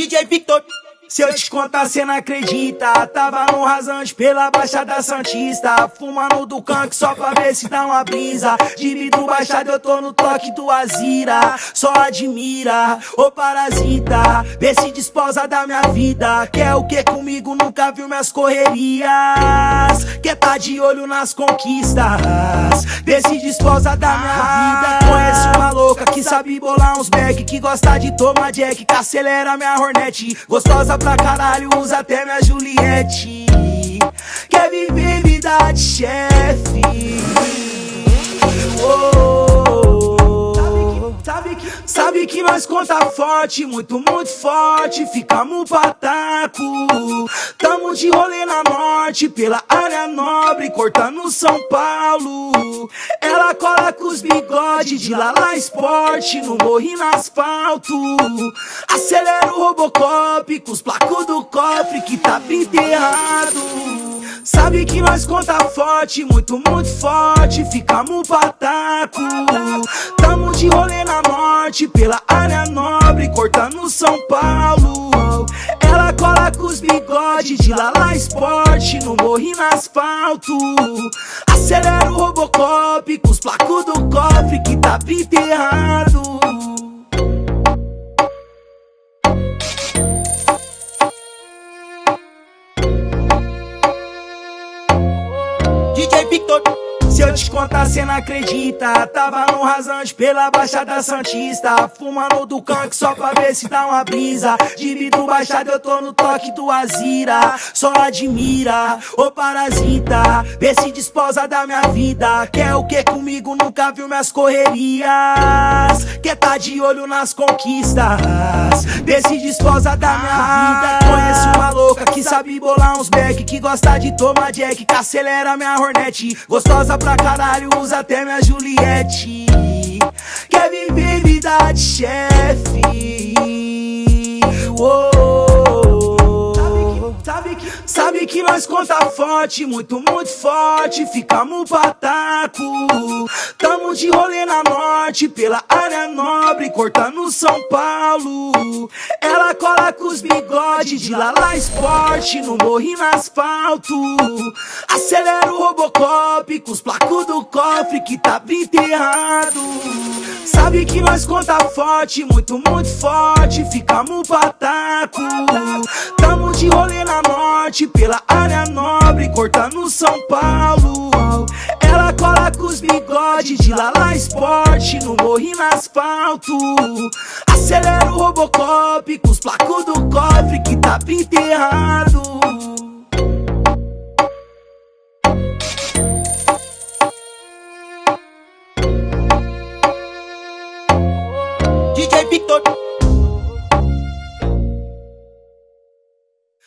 DJ Victor. Se eu te contar, cê não acredita. Tava no rasante pela Baixada Santista. Fumando do canque só pra ver se dá uma brisa. De vidro baixado, eu tô no toque do Azira. Só admira, ô parasita. Vê se desposa da minha vida. Quer o que comigo? Nunca viu minhas correrias. Quer tá de olho nas conquistas. Vê se desposa da minha vida. Conheço uma louca que sabe bolar uns back. Que gosta de tomar jack. Que acelera minha hornet. Gostosa pra caralho, usa até minha Juliette Quer viver vida de chefe Sabe que, sabe que nós conta forte, muito, muito forte Ficamos pataco Tamo de rolê na morte, pela área nobre Cortando São Paulo. Ela cola com os bigode de Lala Esporte No morri no asfalto. Acelera o Robocop com os placos do cofre Que tá enterrado Sabe que nós conta forte, muito, muito forte Ficamos pataco. Tamo de rolê na morte Pela área nobre, cortando São Paulo de Lala Esporte No morri no asfalto. Acelera o Robocop com os placos do cofre Que tá enterrado. DJ Victor se eu te contar, cê não acredita. Tava no rasante pela Baixada Santista. Fumando do canque só pra ver se dá uma brisa. De vidro baixado eu tô no toque do Azira. Só admira, ô parasita. Vê se desposa da minha vida. Quer o que comigo? Nunca viu minhas correrias. Quer tá de olho nas conquistas. Vê se desposa da minha vida. Conheço uma louca que sabe bolar uns back Que gosta de tomar jack. Que acelera minha hornet Gostosa pra pra caralho, usa até minha Juliette. Quer viver vida de chefe. Que, sabe que nós conta forte, muito, muito forte Ficamos pataco. Tamo de rolê na morte, pela área nobre Cortando São Paulo. Ela cola com os bigode de Lala Esporte No morri no asfalto. Acelera o Robocop com os placos do cofre Que tá enterrado Sabe que nós conta forte, muito, muito forte Ficamos pataco. Tamo de rolê na pela área nobre, cortando São Paulo. Ela cola com os bigodes de Lala Esporte no morri no asfalto. Acelera o Robocop com os placos do cofre que tá enterrado. DJ Victor